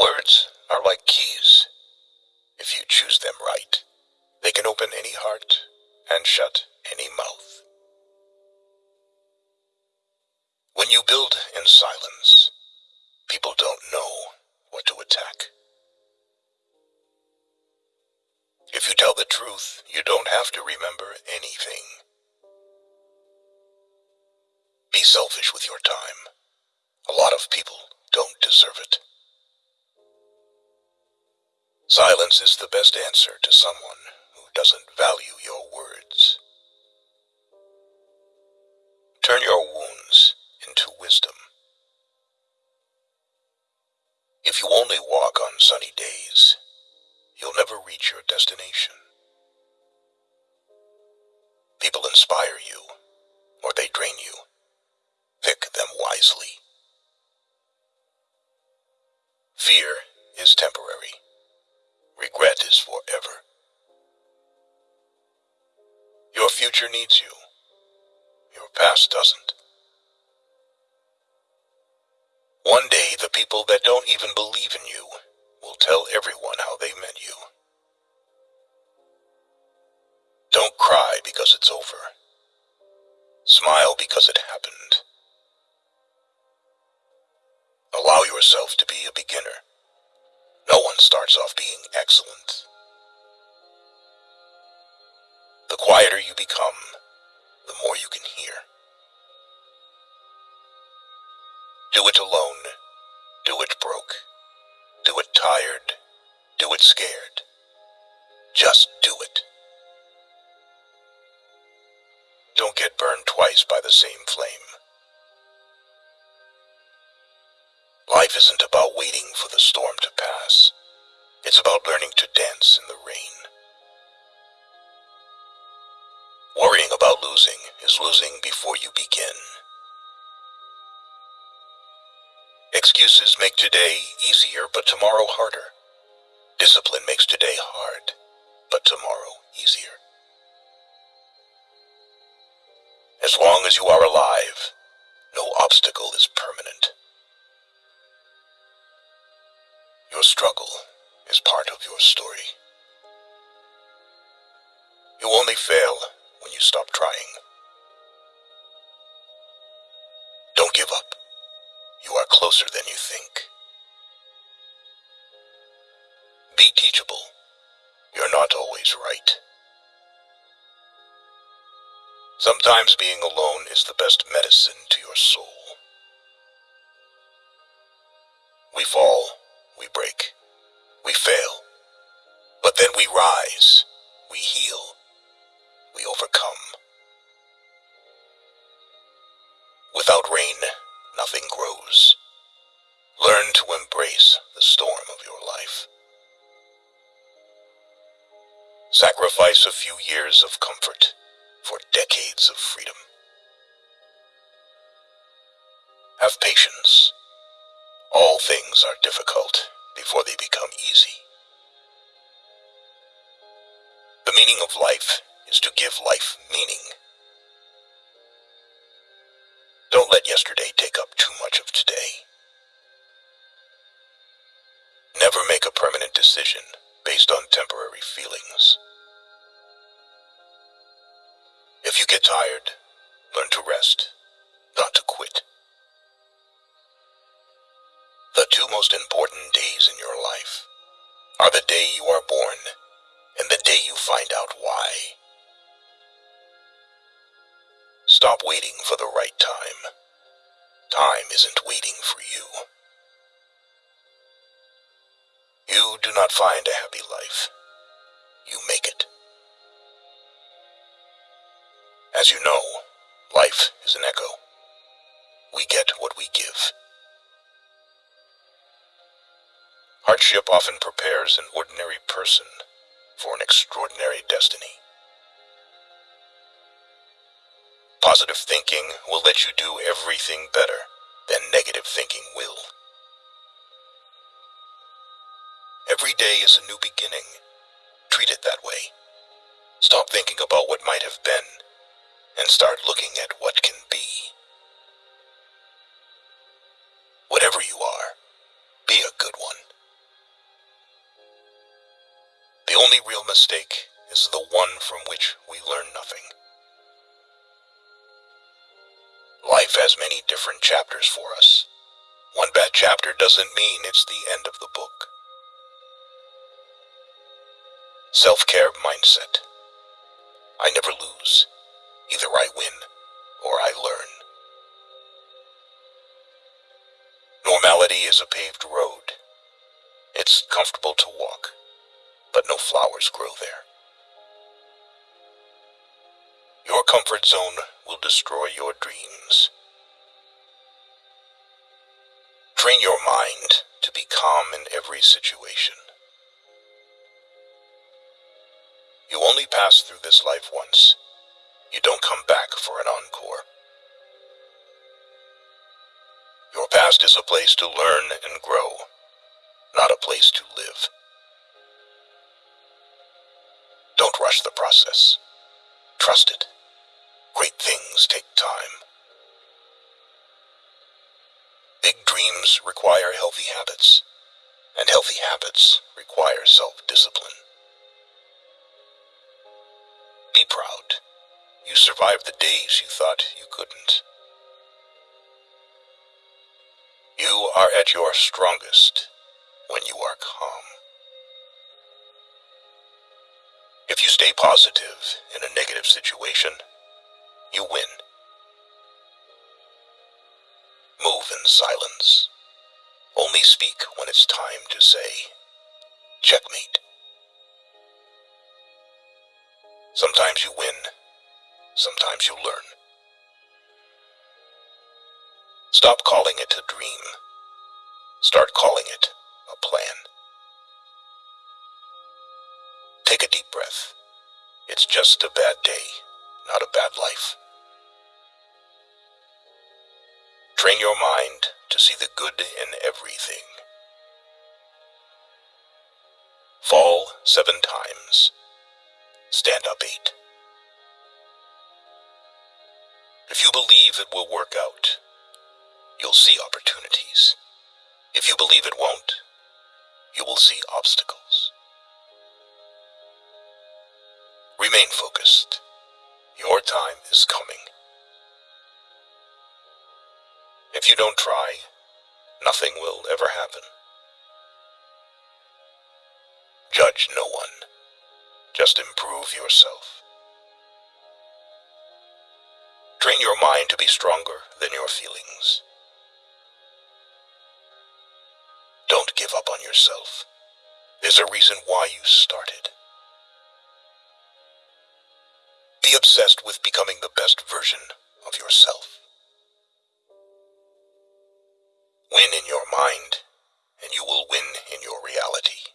Words are like keys. If you choose them right, they can open any heart and shut any mouth. When you build in silence, people don't know what to attack. If you tell the truth, you don't have to remember anything. Be selfish with your time. A lot of people don't deserve it. Silence is the best answer to someone who doesn't value your words. Turn your wounds into wisdom. If you only walk on sunny days, you'll never reach your destination. People inspire you, or they drain you. Pick them wisely. Fear future needs you. Your past doesn't. One day, the people that don't even believe in you will tell everyone how they met you. Do it alone. Do it broke. Do it tired. Do it scared. Just do it. Don't get burned twice by the same flame. Life isn't about waiting for the storm to pass. It's about learning to dance in the rain. Worrying about losing is losing before you begin. Excuses make today easier, but tomorrow harder. Discipline makes today hard, but tomorrow easier. As long as you are alive, no obstacle is permanent. Your struggle is part of your story. You only fail when you stop trying. Closer than you think. Be teachable. You're not always right. Sometimes being alone is the best medicine to your soul. We fall, we break, we fail, but then we rise, we heal, we overcome. Sacrifice a few years of comfort for decades of freedom. Have patience. All things are difficult before they become easy. The meaning of life is to give life meaning. Don't let yesterday take up too much of today. Never make a permanent decision based on temporary feelings. Get tired, learn to rest, not to quit. The two most important days in your life are the day you are born and the day you find out why. Stop waiting for the right time. Time isn't waiting for you. You do not find a happy life. You make it. As you know, life is an echo. We get what we give. Hardship often prepares an ordinary person for an extraordinary destiny. Positive thinking will let you do everything better than negative thinking will. Every day is a new beginning. Treat it that way. Stop thinking about what might have been and start looking at what can be. Whatever you are, be a good one. The only real mistake is the one from which we learn nothing. Life has many different chapters for us. One bad chapter doesn't mean it's the end of the book. Self-care mindset. I never lose. Either I win or I learn. Normality is a paved road. It's comfortable to walk, but no flowers grow there. Your comfort zone will destroy your dreams. Train your mind to be calm in every situation. You only pass through this life once. You don't come back for an encore. Your past is a place to learn and grow, not a place to live. Don't rush the process. Trust it. Great things take time. Big dreams require healthy habits, and healthy habits require self-discipline. You survived the days you thought you couldn't. You are at your strongest when you are calm. If you stay positive in a negative situation, you win. Move in silence. Only speak when it's time to say, checkmate. Sometimes you win, sometimes you'll learn. Stop calling it a dream. Start calling it a plan. Take a deep breath. It's just a bad day, not a bad life. Train your mind to see the good in everything. Fall seven times. Stand up eight. If you believe it will work out, you'll see opportunities. If you believe it won't, you will see obstacles. Remain focused. Your time is coming. If you don't try, nothing will ever happen. Judge no one. Just improve yourself. Train your mind to be stronger than your feelings. Don't give up on yourself. There's a reason why you started. Be obsessed with becoming the best version of yourself. Win in your mind, and you will win in your reality.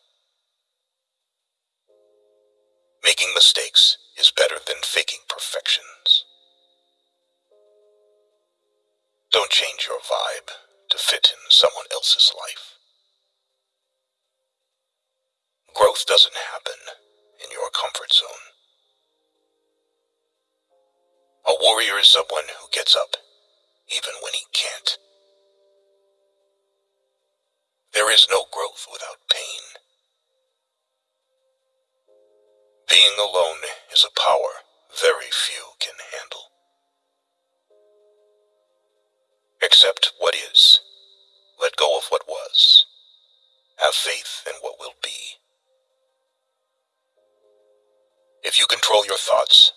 Making mistakes is better than faking perfections. Warrior is someone who gets up even when he can't. There is no growth without pain. Being alone is a power very few can handle. Accept what is. Let go of what was. Have faith in what will be. If you control your thoughts,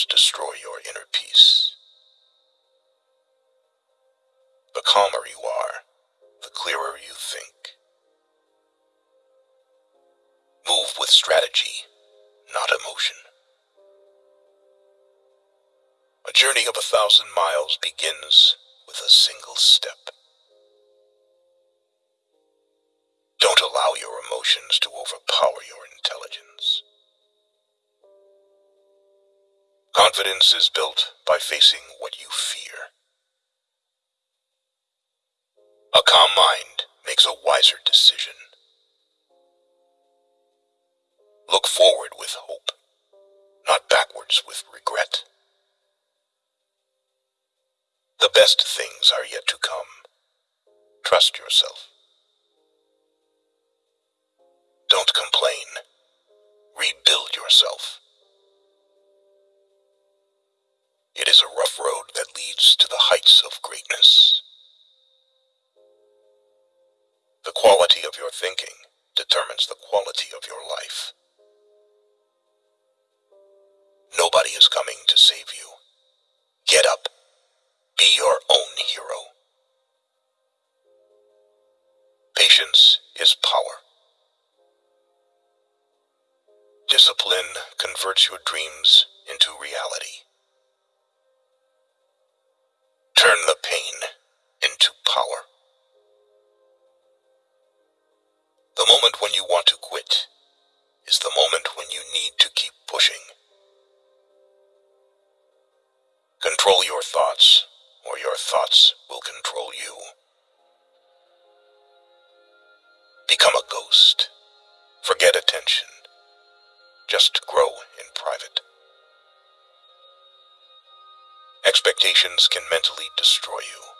others destroy your inner peace. The calmer you are, the clearer you think. Move with strategy, not emotion. A journey of a thousand miles begins with a single step. Don't allow your emotions to overpower your intelligence. Confidence is built by facing what you fear. A calm mind makes a wiser decision. Look forward with hope, not backwards with regret. The best things are yet to come. Trust yourself. Don't complain. Rebuild yourself. It is a rough road that leads to the heights of greatness. The quality of your thinking determines the quality of your life. Nobody is coming to save you. Get up. Be your own hero. Patience is power. Discipline converts your dreams into reality. The moment when you want to quit is the moment when you need to keep pushing. Control your thoughts, or your thoughts will control you. Become a ghost. Forget attention. Just grow in private. Expectations can mentally destroy you.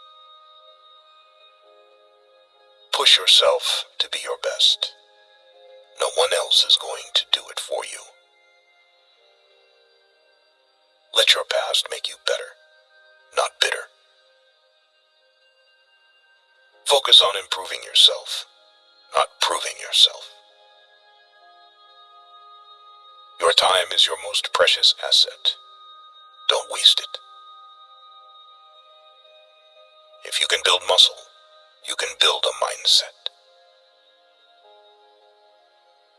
Push yourself to be your best. No one else is going to do it for you. Let your past make you better, not bitter. Focus on improving yourself, not proving yourself. Your time is your most precious asset. Don't waste it. If you can build muscle, you can build a mindset.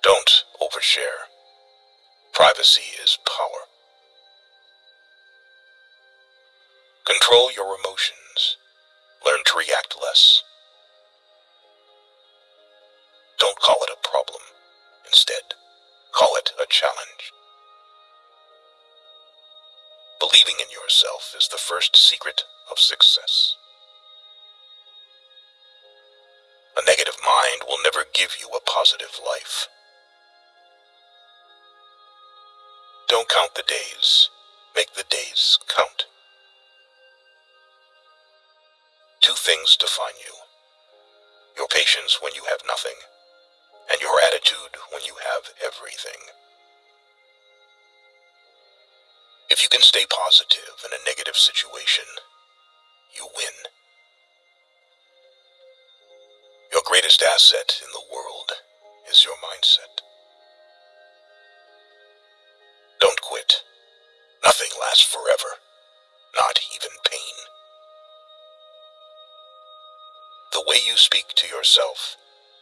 Don't overshare. Privacy is power. Control your emotions. Learn to react less. Don't call it a problem. Instead, call it a challenge. Believing in yourself is the first secret of success. Give you a positive life. Don't count the days. Make the days count. Two things define you. Your patience when you have nothing, and your attitude when you have everything. If you can stay positive in a negative situation, you win. Greatest asset in the world is your mindset. Don't quit. Nothing lasts forever, not even pain. The way you speak to yourself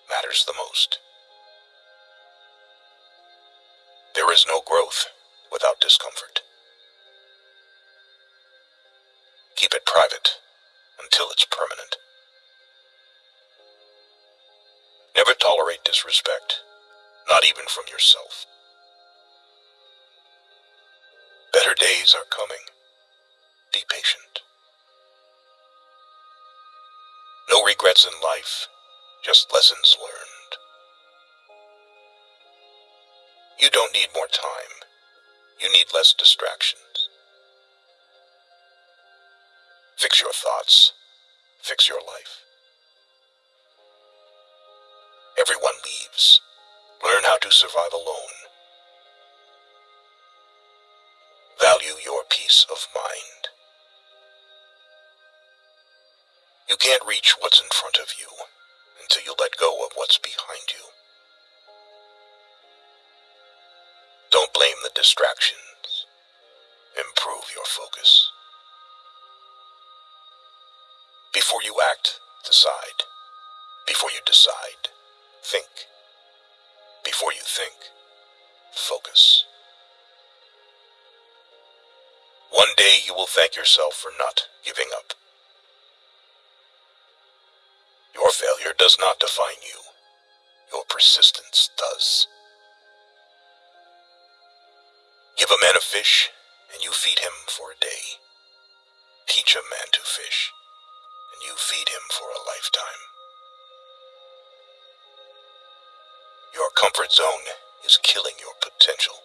matters the most. There is no growth without discomfort. Keep it private until it's permanent. Tolerate disrespect, not even from yourself. Better days are coming. Be patient. No regrets in life, just lessons learned. You don't need more time. You need less distractions. Fix your thoughts. Fix your life. Leaves. Learn how to survive alone. Value your peace of mind. You can't reach what's in front of you until you let go of what's behind you. Don't blame the distractions. Improve your focus. Before you act, decide. Before you decide, Think. Before you think, focus. One day you will thank yourself for not giving up. Your failure does not define you. Your persistence does. Give a man a fish, and you feed him for a day. Teach a man to fish, and you feed him for a lifetime. Comfort zone is killing your potential.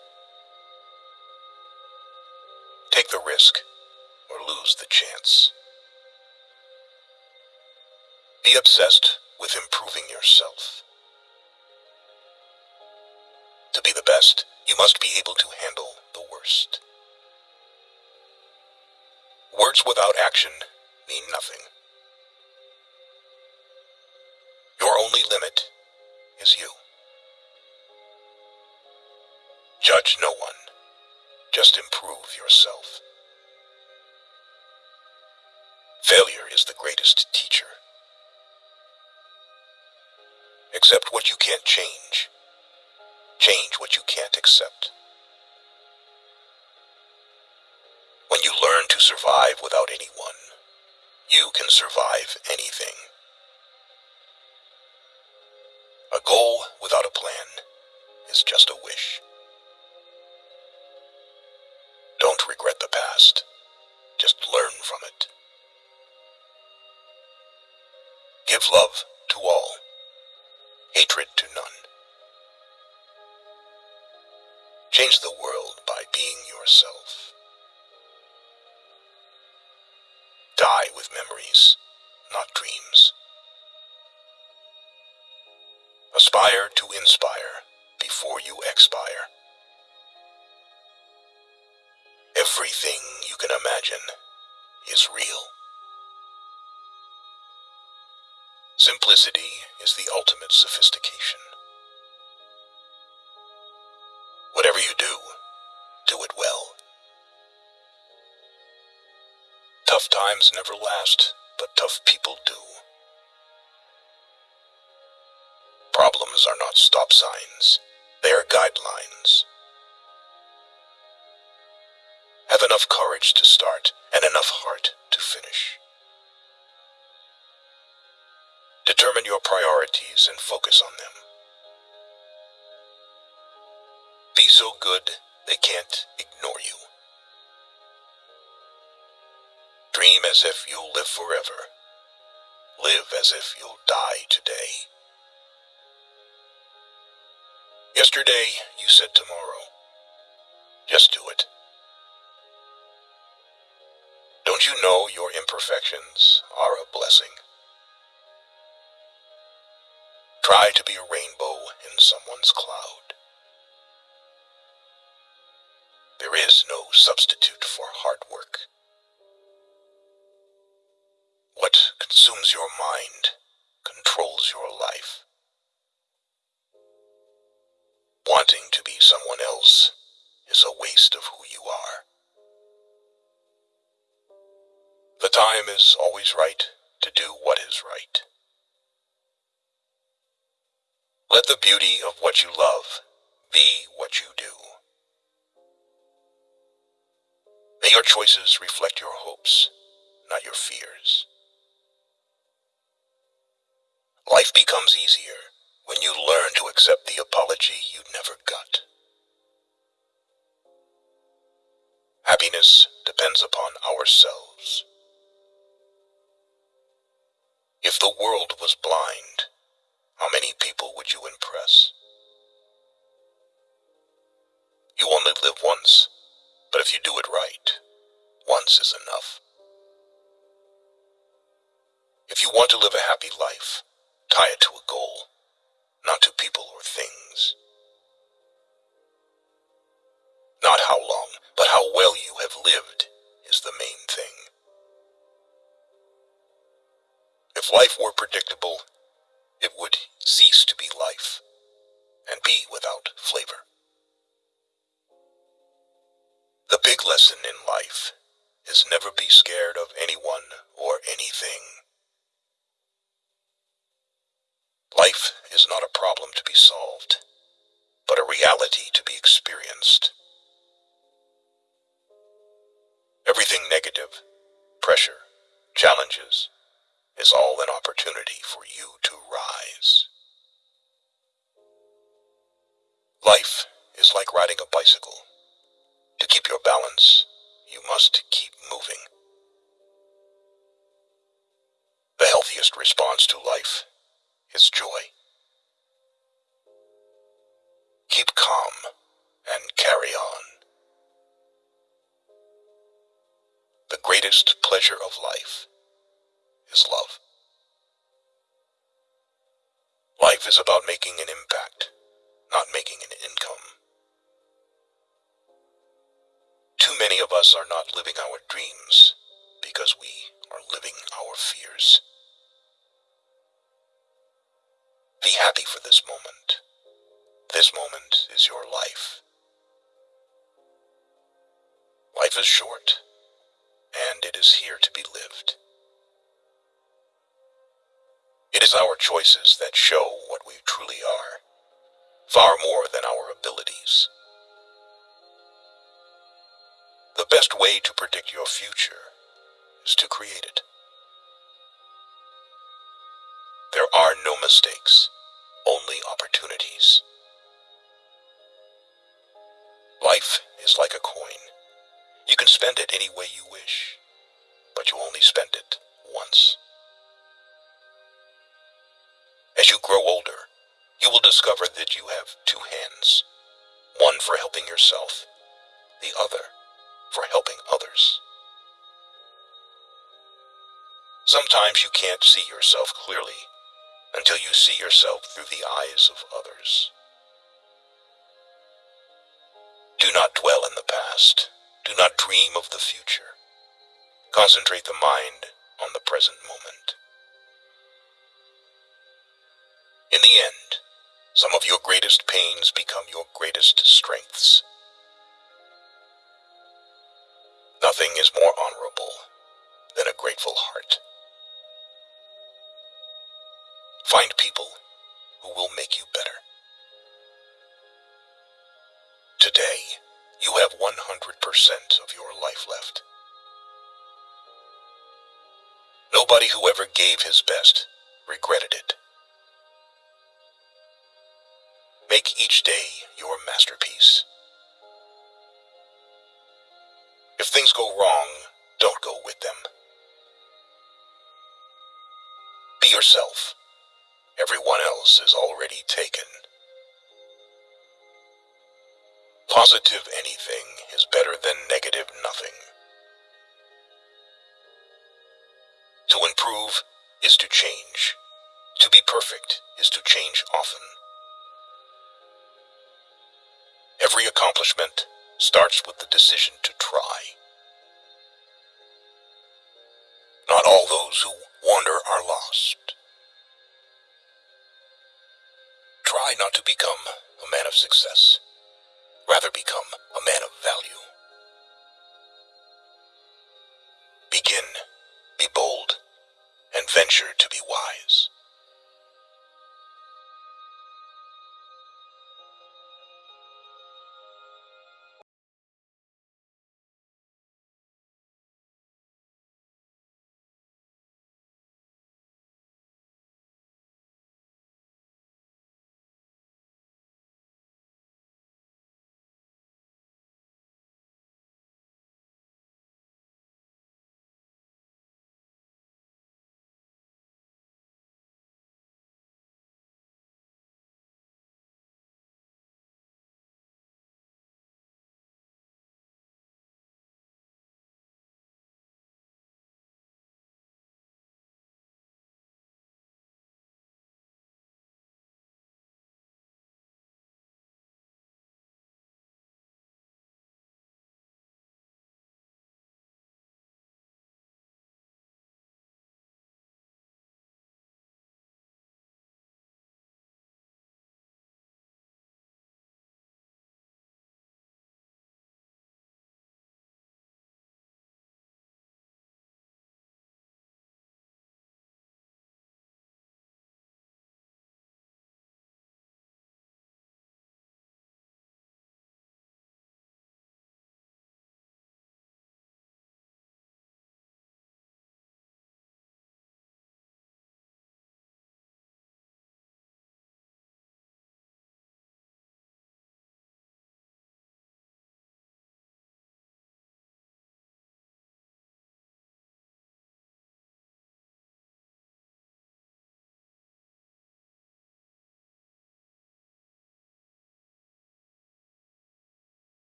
Take the risk or lose the chance. Be obsessed with improving yourself. To be the best, you must be able to handle the worst. Words without action mean nothing. Your only limit is you. Judge no one. Just improve yourself. Failure is the greatest teacher. Accept what you can't change. Change what you can't accept. When you learn to survive without anyone, you can survive anything. A goal without a plan is just a wish. Past. Just learn from it. Give love to all, hatred to none. Change the world by being yourself. Die with memories, not dreams. Aspire to inspire before you expire. Everything you can imagine is real. Simplicity is the ultimate sophistication. Whatever you do, do it well. Tough times never last, but tough people do. Problems are not stop signs, they are guidelines. Enough courage to start and enough heart to finish. Determine your priorities and focus on them. Be so good they can't ignore you. Dream as if you'll live forever. Live as if you'll die today. Yesterday, you said tomorrow. Just do it. Your imperfections are a blessing? Try to be a rainbow in someone's cloud. There is no substitute for hard work. What consumes your mind controls your life. Wanting to be someone else is a waste of who you are. Time is always right to do what is right. Let the beauty of what you love be what you do. May your choices reflect your hopes, not your fears. Life becomes easier when you learn to accept the apology you never got. Happiness depends upon ourselves. If the world was blind, how many people would you impress? You only live once, but if you do it right, once is enough. If you want to live a happy life, tie it to a goal not to people or things. Not how long, but how well you have lived is the main thing. If life were predictable, it would cease to be life and be without flavor. The big lesson in life is never be scared of anyone or anything. Life is not a problem to be solved, but a reality to be experienced. Everything negative, pressure, challenges, is all an opportunity for you to rise. Life is like riding a bicycle. To keep your balance, you must keep moving. The healthiest response to life is joy. Keep calm and carry on. The greatest pleasure of life is love. Life is about making an impact, not making an income. Too many of us are not living our dreams because we are living our fears. Be happy for this moment. This moment is your life. Life is short, and it is here to be lived. It is our choices that show what we truly are, far more than our abilities. The best way to predict your future is to create it. There are no mistakes, only opportunities. Life is like a coin. You can spend it any way you wish, but you only spend it once. You grow older, you will discover that you have two hands, one for helping yourself, the other for helping others. Sometimes you can't see yourself clearly until you see yourself through the eyes of others. Do not dwell in the past. Do not dream of the future. Concentrate the mind on the present moment. In the end, some of your greatest pains become your greatest strengths. Nothing is more honorable than a grateful heart. Find people who will make you better. Today, you have 100% of your life left. Nobody who ever gave his best regretted it. Make each day your masterpiece. If things go wrong, don't go with them. Be yourself. Everyone else is already taken. Positive anything is better than negative nothing. To improve is to change. To be perfect is to change often. Accomplishment starts with the decision to try. Not all those who wander are lost. Try not to become a man of success. Rather become a man of value. Begin, be bold, and venture to be wise.